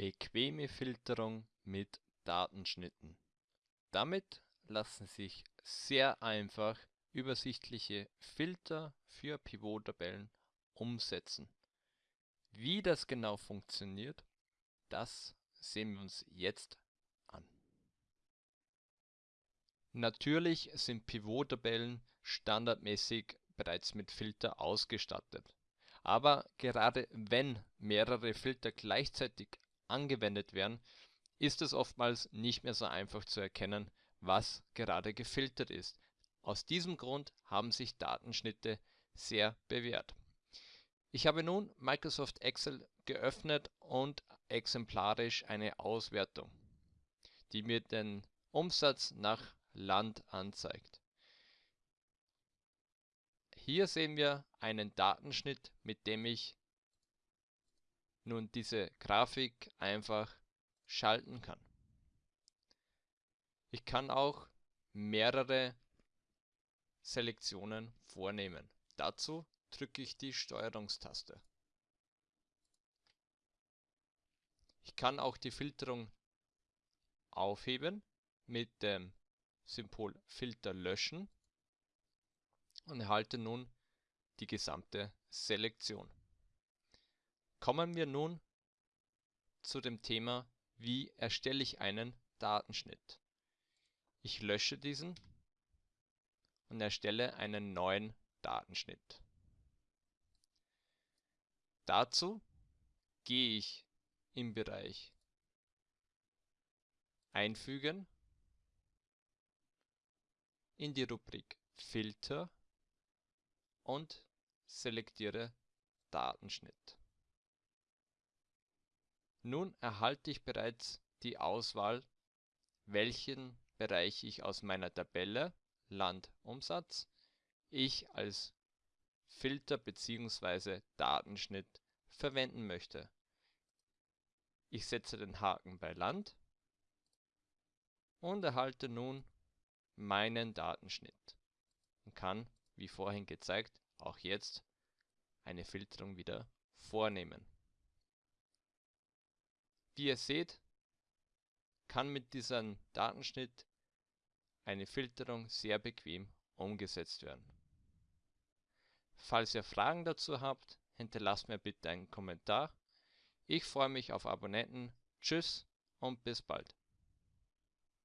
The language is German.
Bequeme Filterung mit Datenschnitten. Damit lassen sich sehr einfach übersichtliche Filter für Pivottabellen umsetzen. Wie das genau funktioniert, das sehen wir uns jetzt an. Natürlich sind Pivottabellen standardmäßig bereits mit Filter ausgestattet. Aber gerade wenn mehrere Filter gleichzeitig angewendet werden, ist es oftmals nicht mehr so einfach zu erkennen, was gerade gefiltert ist. Aus diesem Grund haben sich Datenschnitte sehr bewährt. Ich habe nun Microsoft Excel geöffnet und exemplarisch eine Auswertung, die mir den Umsatz nach Land anzeigt. Hier sehen wir einen Datenschnitt, mit dem ich nun diese Grafik einfach schalten kann. Ich kann auch mehrere Selektionen vornehmen. Dazu drücke ich die Steuerungstaste. Ich kann auch die Filterung aufheben mit dem Symbol Filter löschen und erhalte nun die gesamte Selektion. Kommen wir nun zu dem Thema, wie erstelle ich einen Datenschnitt. Ich lösche diesen und erstelle einen neuen Datenschnitt. Dazu gehe ich im Bereich Einfügen in die Rubrik Filter und selektiere Datenschnitt. Nun erhalte ich bereits die Auswahl, welchen Bereich ich aus meiner Tabelle Landumsatz ich als Filter bzw. Datenschnitt verwenden möchte. Ich setze den Haken bei Land und erhalte nun meinen Datenschnitt und kann, wie vorhin gezeigt, auch jetzt eine Filterung wieder vornehmen. Wie ihr seht, kann mit diesem Datenschnitt eine Filterung sehr bequem umgesetzt werden. Falls ihr Fragen dazu habt, hinterlasst mir bitte einen Kommentar. Ich freue mich auf Abonnenten. Tschüss und bis bald.